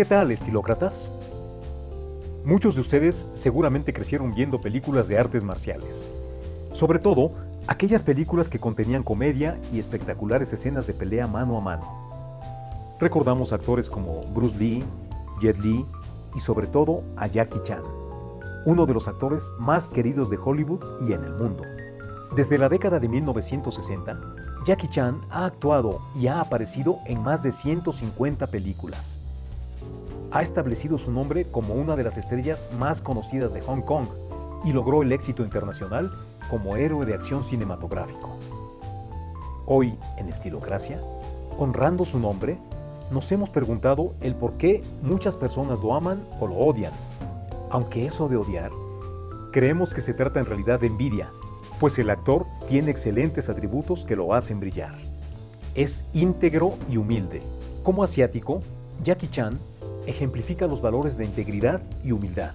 ¿Qué tal, estilócratas? Muchos de ustedes seguramente crecieron viendo películas de artes marciales. Sobre todo, aquellas películas que contenían comedia y espectaculares escenas de pelea mano a mano. Recordamos actores como Bruce Lee, Jet Li y sobre todo a Jackie Chan, uno de los actores más queridos de Hollywood y en el mundo. Desde la década de 1960, Jackie Chan ha actuado y ha aparecido en más de 150 películas. Ha establecido su nombre como una de las estrellas más conocidas de Hong Kong y logró el éxito internacional como héroe de acción cinematográfico. Hoy, en Estilocracia, honrando su nombre, nos hemos preguntado el por qué muchas personas lo aman o lo odian. Aunque eso de odiar, creemos que se trata en realidad de envidia, pues el actor tiene excelentes atributos que lo hacen brillar. Es íntegro y humilde. Como asiático, Jackie Chan ejemplifica los valores de integridad y humildad.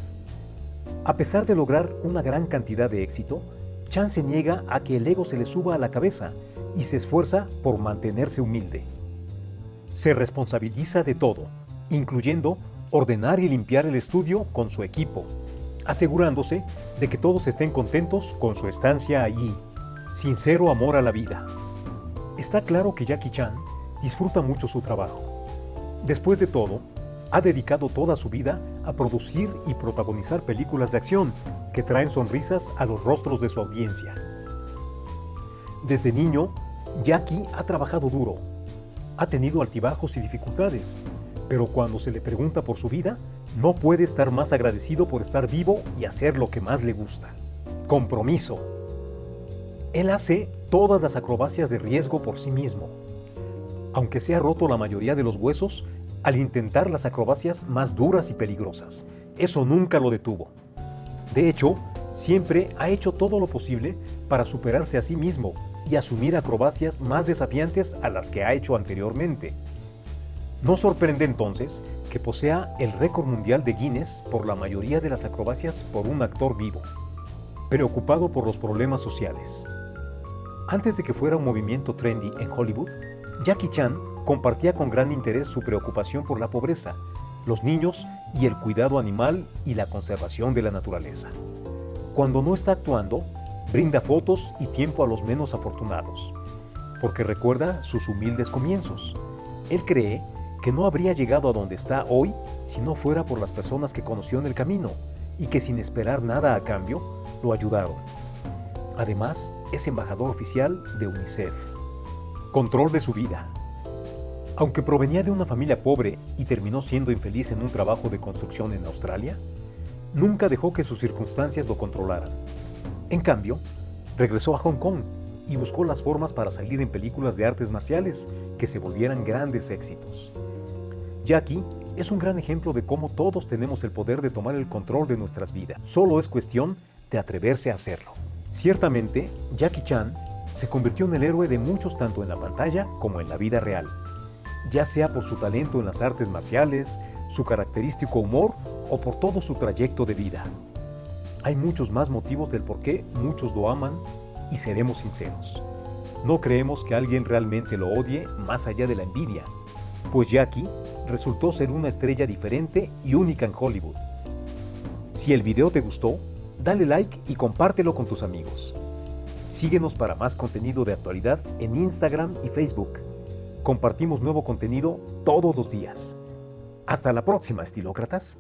A pesar de lograr una gran cantidad de éxito, Chan se niega a que el ego se le suba a la cabeza y se esfuerza por mantenerse humilde. Se responsabiliza de todo, incluyendo ordenar y limpiar el estudio con su equipo, asegurándose de que todos estén contentos con su estancia allí. Sincero amor a la vida. Está claro que Jackie Chan disfruta mucho su trabajo. Después de todo, ha dedicado toda su vida a producir y protagonizar películas de acción que traen sonrisas a los rostros de su audiencia. Desde niño, Jackie ha trabajado duro. Ha tenido altibajos y dificultades, pero cuando se le pregunta por su vida, no puede estar más agradecido por estar vivo y hacer lo que más le gusta. Compromiso. Él hace todas las acrobacias de riesgo por sí mismo. Aunque se ha roto la mayoría de los huesos al intentar las acrobacias más duras y peligrosas. Eso nunca lo detuvo. De hecho, siempre ha hecho todo lo posible para superarse a sí mismo y asumir acrobacias más desafiantes a las que ha hecho anteriormente. No sorprende entonces que posea el récord mundial de Guinness por la mayoría de las acrobacias por un actor vivo, preocupado por los problemas sociales. Antes de que fuera un movimiento trendy en Hollywood, Jackie Chan compartía con gran interés su preocupación por la pobreza, los niños y el cuidado animal y la conservación de la naturaleza. Cuando no está actuando, brinda fotos y tiempo a los menos afortunados, porque recuerda sus humildes comienzos. Él cree que no habría llegado a donde está hoy si no fuera por las personas que conoció en el camino y que sin esperar nada a cambio, lo ayudaron. Además, es embajador oficial de UNICEF. Control de su vida. Aunque provenía de una familia pobre y terminó siendo infeliz en un trabajo de construcción en Australia, nunca dejó que sus circunstancias lo controlaran. En cambio, regresó a Hong Kong y buscó las formas para salir en películas de artes marciales que se volvieran grandes éxitos. Jackie es un gran ejemplo de cómo todos tenemos el poder de tomar el control de nuestras vidas. Solo es cuestión de atreverse a hacerlo. Ciertamente, Jackie Chan se convirtió en el héroe de muchos tanto en la pantalla como en la vida real, ya sea por su talento en las artes marciales, su característico humor o por todo su trayecto de vida. Hay muchos más motivos del por qué muchos lo aman y seremos sinceros. No creemos que alguien realmente lo odie más allá de la envidia, pues Jackie resultó ser una estrella diferente y única en Hollywood. Si el video te gustó, dale like y compártelo con tus amigos. Síguenos para más contenido de actualidad en Instagram y Facebook. Compartimos nuevo contenido todos los días. Hasta la próxima, estilócratas.